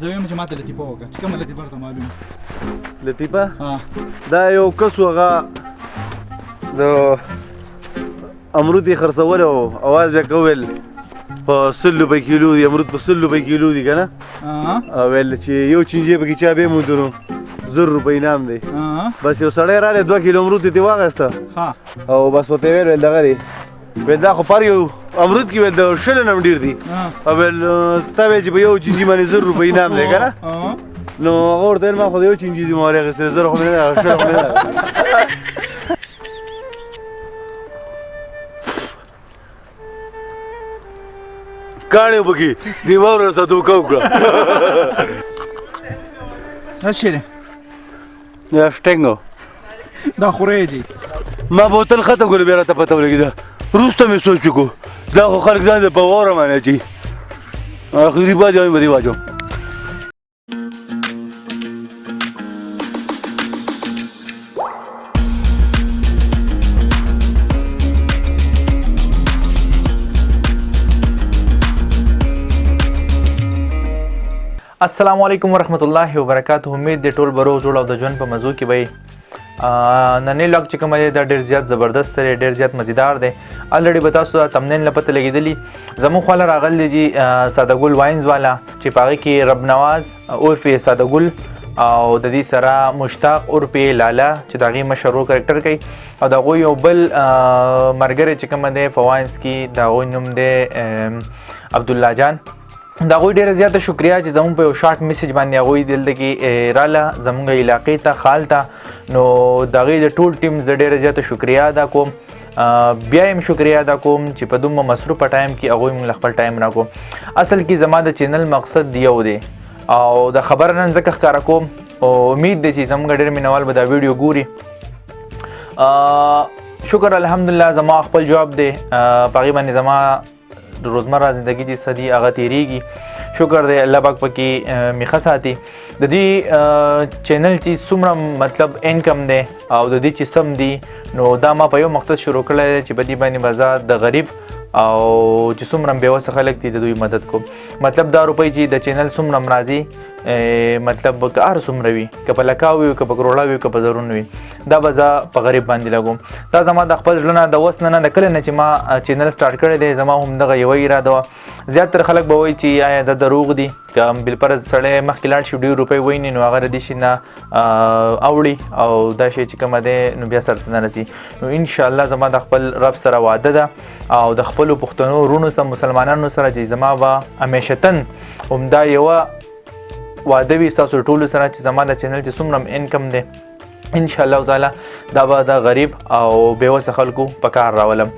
زه ویم چې ماته لطیفه وکړه چې کومه لطیفه درته معلومه لطیفه دا یو کس هغه د امرود یې خرڅولی او اواز بیا کول په سل روپۍ کیلو دي امرود په سل روپۍ کیلو دي که نه ویل چې یو چینجی پکې چا بې موندو نو زر روپۍ انعام دی بس یو سړی راغی دوه کیلو امرود یې ترې واخیسته او بس ورته یې ویل دغه دی وې دا خو پر یو امرود کې د شل نم ډیر دی او ول ستوي چې په یو چینجی باندې زر روپۍ نام دی کنه نو اور دل ما خو یو چینجی دی مورې غسه زر خو نه شل خو نه کاڼي بګي دی وره ساتو کو کړه اشره یا شټنګ دا خورې جی ما بوتل ختم کړ بیا راته پته ولګی دا روسته مې سوچ کو دا خو خلک ځان په وره معنی چی اخیری باجو مې بری باجو السلام علیکم ورحمت الله وبرکاته امید دی ټول بروغ جوړ او د ژوند په مزو کې به ننې لاګ چې کوم دی دا ډیر زیات زبردست دی ډیر زیات مزیدار دی الریډي به تاسو ته تمنین لپاره لګیدلی زمو خو له راغلی جی ساده ګل واینز والا چې پاره کې رب نواز اور فی ساده ګل او د دې سره مشتاق اور پی لالا چې دا غي مشهور کریکټر کوي او دا غو یو بل مرګره چې کوم دی فواینس کې دا غو نوم دی عبد الله جان دا غوی ډیره زیاته شکریا چې زمون په یو شارټ میسج باندې غوی دلته کې رااله زمونږ علاقې ته خال ته نو دا غي د ټول ټیم ز ډیره زیاته شکریا ادا کوم بیا هم شکریا ادا کوم چې په دومره مصروف ټایم کې هغه موږ خپل ټایم راکو اصل کې زما د چینل مقصد دیو دی او د خبر نن زکه ښکارا کوم او امید دی چې زموږ ډېر مینوال به دا ویډیو ګوري شکر الحمدلله زما خپل جواب دی پاغي باندې زما د روزمره زندگی دي سدي هغه تیریږي شکر دی الله پاک پکې میخه ساتي د دې چینل چې څومره مطلب انکم دی او د دې چې سم دی نو دا ما په یو مقصد شروع کړی چې په دې باندې بازار د غریب او چې څومره به وسه خلک دي د دوی مدد کوم مطلب دا روپۍ چې د چینل څومره مرضی مطلب که هر څومره وي که په لکاوي که په کروڑا وي که په زرون وي دا به زه په غریب باندې لګوم دا زما د خپل ژوند د وس نه نه د کله نه چې ما چینل سٹارټ کړی دی زما هم دغه یو اراده و زیات تر خلک به وایي چې آیا د دروغ دي کوم بل پر سړی مخکې لاړ شي ډیر روپۍ ویني نو هغه دې شي نه اوړي او دا شی چې کوم دی نو بیا سره نه رسی نو ان شاء الله زما د خپل رب سره وعده ده او د خپل پښتنو رونو سره مسلمانانو سره چې زما وا همیشتن همدا یو وعده وي تاسو ټول سره چې زما د چینل چې څومره انکم دی ان شاء الله تعالی دا به د غریب او بیوسه خلکو په کار راولم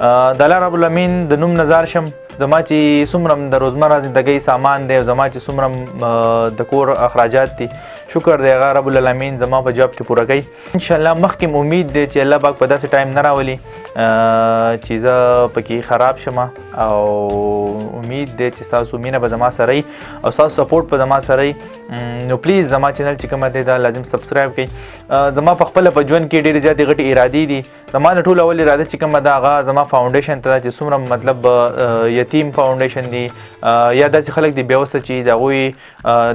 د الله رب العالمین د نوم نظر شم زما چې څومره د روزمره زندګۍ سامان دی او زما چې څومره د کور اخراجات دي شکر دی هغه رب العالمین زما په جواب کې پوره کوي ان شاء الله مخکې امید دی چې الله پاک په داسې ټایم نه راولي چې زه پکې خراب شم او امید دی چې تاسو مینه به زما سره او تاسو سپورټ په زما سره نو پلیز زما چینل چې کومه دی دا لازم سبسکرایب کړئ زما په خپل په ژوند کې ډېرې زیاتې غټې ارادې دي زما نه ټول اول اراده چې کومه دا هغه زما فاونډیشن ته چې څومره مطلب یتیم فاونډیشن دي یا داسې خلک دي بیاوسه چې د هغوی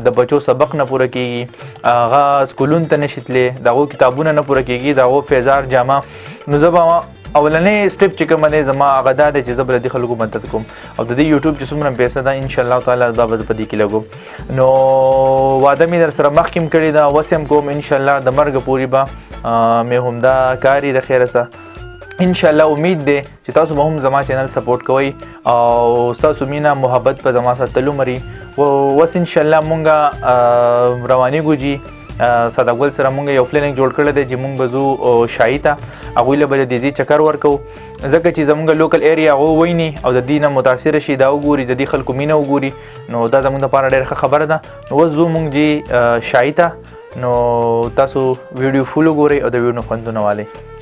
د بچو سبق نه پوره کیږي هغه سکولون ته نشي تللی د هغو کتابونه نه پوره کیږي د هغو فیضار جامه نو زه به اولنې سټپ چې کوم دی زما هغه دا دی چې زه به د دې خلکو مدد کوم او د دې یوټیوب چې څومره پیسه ده ان شاء الله تعالی دا به زه په دې کې لګوم نو واده مې در سره مخکې هم کړې ده اوس هم کوم ان شاء الله د مرګ پورې به مې همدا کار یې د خیره سره ان شاء الله امید ده چې تاسو به هم زما چینل سپورټ کوئ او تاسو مینا محبت په زما سره تلو مري او وس ان شاء الله مونږه رواني ګوجي ساده ګل سره مونږ یو پلانینګ جوړ کړل دی چې مونږ به زو شای ته هغه له بده دیزي چکر ورکو ځکه چې زمونږ لوکل ایریا هغه ویني او د دینه متاثر شي دا وګوري د دې خلکو مینه وګوري نو دا زمونږ لپاره ډېره خبره ده نو زو مونږ جی شای ته نو تاسو ویډیو فول وګورئ او د ویډیو خوندونه والي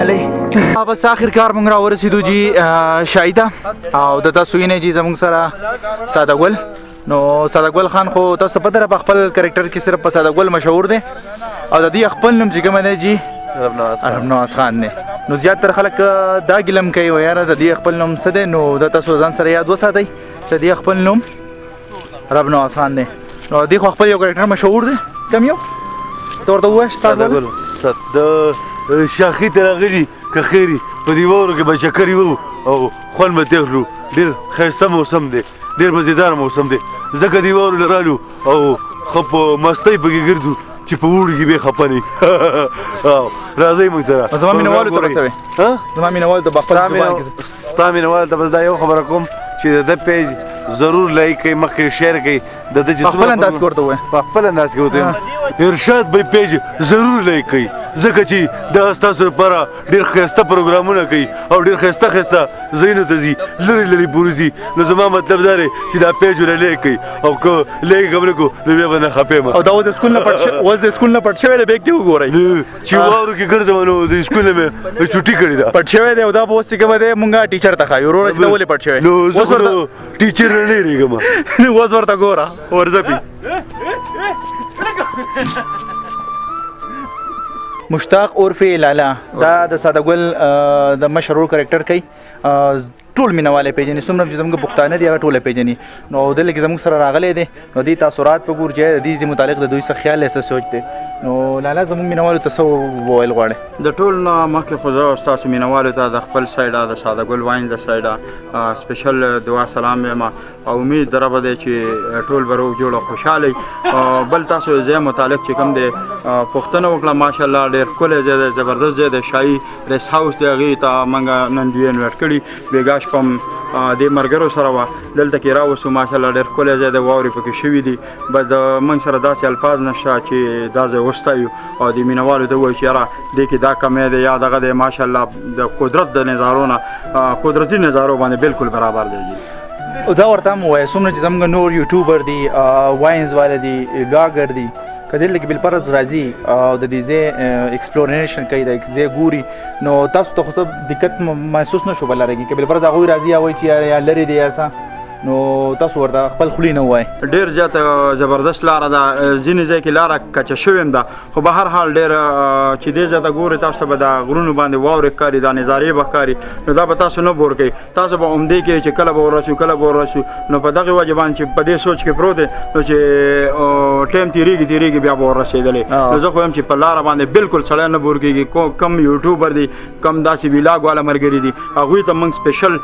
علی بس اخر کار مونږ را ورسېدو جی شایده او د تاسو یې نه جی زمونږ سره ساده ګل نو ساده ګل خان خو تاسو ته پته را په خپل کریکټر کې صرف په ساده ګل مشهور دی او د دې خپل نوم چې کوم دی جی رب نواز خان دی نو زیات تر خلک دا ګلم کوي و یاره د دې خپل نوم څه دی نو د تاسو ځان سره یاد وساتئ چې د خپل نوم رب نو آسان دی نو دی خو خپل یو کریکټر مشهور دی کم یو تور ته وای ستاد ګل ست د شاخی ترغلی که خیری په دی وورو کې بچا کری وو او خون به تغلو ډیر خیسته موسم دی ډیر مزیدار موسم دی زکه دی وورو لرالو او خپ مستۍ پکې ګرځو چې په وړي کې به خپني راځي موږ سره زما مینوالو ته رسوي ها زما مینوالو ته بخپل زبان کې ستا مینوال ته بس دا یو خبره کوم چې د ده پیج ضرور لایک کړئ مخکې شیر کړئ د ده چې په خپل انداز کې ورته ووایم په خپل انداز کې ورته ووایم ارشاد بی پیج ضرور لایک کړئ ځکه چې دا ستاسو لپاره ډېر ښایسته پروګرامونه کوي او ډېر ښایسته ښایسته ځایونو ته ځي لرې لرې پورې ځي نو زما مطلب دا دی چې دا پیج ورله لایک کړئ او که لایک یې هم نه کړو نو بیا به نه خپه یم او دا اوس د سکول نه پټ شوی اوس د سکول نه پټ شوی دی بیګ دې وګورئ چې وارو کې ګرځم نو د سکول مې چټي کړی دا پټ شوی دی او دا به اوس کوم دی مونږه ټیچر ته خایو وروره چې دا ولې پټ شوی نو اوس ورته ټیچر نه ریګم اوس ورته ګوره ورځپی مشتاق عرف لالا دا د ساده ګل د مشرور کریکټر کوي ټول مینواله پیژني څومره چې زموږ پښتانه دي هغه ټول پیژني نو دلته کې زموږ سره راغلي دي نو دي تاسو رات په ګور چې دي چې متعلق د دوی څخه خیال څه سوچ دي نو لالا زموږ مینوالو ته څه وویل غواړي د ټول نه مخکې خو زه تاسو مینوالو ته د خپل سایډه د ساده ګل واین د سایډه سپیشل دعا سلام یم او امید در به دی چې ټول به روغ جوړ او خوشاله او بل تاسو زه متعلق چې کوم دی پښتنه وکړه ماشاءالله ډیر کولې زه د زبردست زه د شای ریس هاوس دی غی ته منګه نن دی انویټ کړی بیګاش پم د مرګرو سره وا دلته کې راوسو ماشاءالله ډیر کولې زه د ووري پکې شوې دي بس د من سره داسې الفاظ نشته چې دا ځای وستایو او د مینوالو ته وایي چې یاره دې کې دا کمی دی یا دغه دی ماشاءالله د قدرت د نظارو نه قدرتي نظارو باندې بالکل برابر دی او دا ورته مو وایي څومره چې زموږ نور یوټیوبر دي واینز والے دي بلاګر دي کله لکه بل پرز راځي او د دې ځای ایکسپلوریشن کوي د ځای ګوري نو تاسو ته خو دقت محسوس نشو بلاره کې بل پرز هغه راځي او چې یا لری دی یا څه نو تاسو ورته خپل خلی نه وای ډیر زیات زبردست لار ده ځینې ځای کې لار کچه شویم ده خو به هر حال ډیر چې دې زیاته ګوري تاسو ته به دا غرونو باندې واورې ښکاري دا نظارې به ښکاري نو دا به تاسو نه بور کوي تاسو به عمدې کې چې کله به ورسو کله به ورسو نو په دغه وجه باندې چې په دې سوچ کې پروت دی نو چې ټیم تیریږي تیریږي بیا به ورسېدلې نو زه خو هم چې په لار باندې بالکل سړی نه بور کېږي کوم یوټیوبر دی کم داسې ویلاګ والا مرګري دي هغه ته موږ سپیشل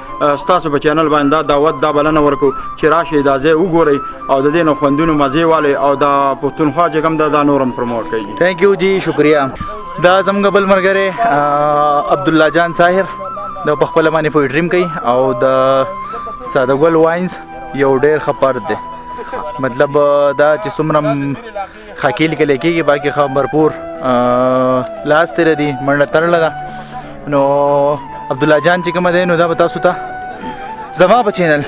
ستاسو په چینل باندې دا دعوت دا بلنه ورکو چې راشي دا ځای وګورئ او د دې نو خوندونو مزه والي او دا پښتونخوا چې کوم دا, دا نورم پروموټ کوي ثانک یو جی شکریا دا زموږ بل مرګره عبد الله جان ساحر دا په خپل باندې په ډریم کوي او د ساده ګل واینز یو ډیر خپر دی مطلب دا چې څومره خاکیل کې لیکيږي باقي خو مرپور لاس تر دي منډه ترل ده نو عبد الله جان چې کوم دی نو دا به تاسو ته زما په چینل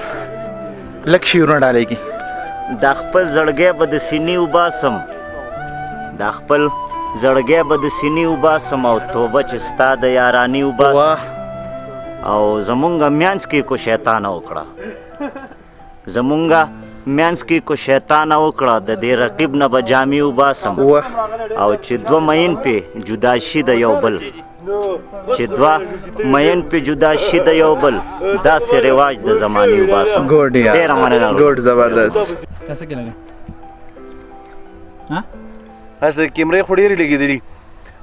لک شیرونه ډالېږي دا خپل زړګې به د سینې وباسم دا خپل زړګې به د سینې وباسم او توبه چې ستا د یارانی وباسم او زمونږ میانس کې کو شیطان وکړه زمونږه مینس کې کو شیطان وکړه د دې رقیب نه به جامې وباسم او چې دوه مین په جدا شي د یو بل چې دوه مین په جدا شي د یو بل دا سه رواج د زماني وباسم ګوډ یا ډیر مننه ګوډ زبردست تاسو کې لګي ها تاسو کیمرې خوري لګېدلې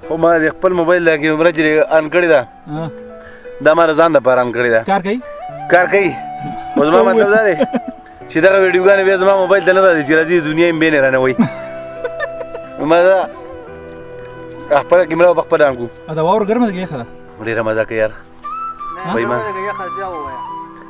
خو ما د خپل موبایل لګې مرجري ان کړی دا دا ما ځان د پران کړی دا کار کوي کار کوي اوس ما مطلب دا دی چې دغه ویډیوګانې بیا زما موبایل ته نه راځي چې راځي دنیا یې بینې رانه وایي ما دا خپله کیمره په خپله انګو دا واور ګرمه ده که یخه ده ډېره مزه کوي یار وایي ما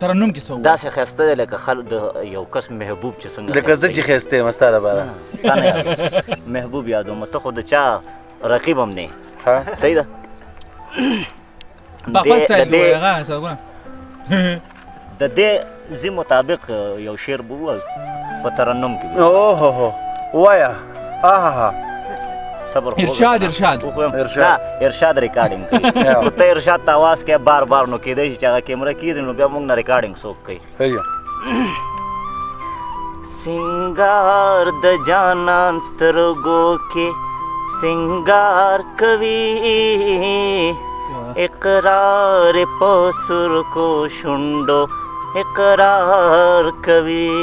ترنم کې سو دا سه خسته ده لکه خلک د یو کس محبوب چې څنګه لکه زه چې خسته یم ستاره بارا محبوب یادو مته خو د چا رقیب هم نه ها صحیح ده بخوا سټایل دی هغه سره د دې زی مطابق یو شعر بوه په ترنم کې اوه هو وایا آها صبر خو ارشاد ارشاد ارشاد ارشاد ریکارډینګ کوي ته ارشاد ته आवाज کې بار بار نو کې دی چې هغه کیمره کې دی نو بیا موږ نه ریکارډینګ څوک کوي هيا سنگار د جانان سترګو کې سنگار کوي اقرار په سر کو شوندو اقرار کوي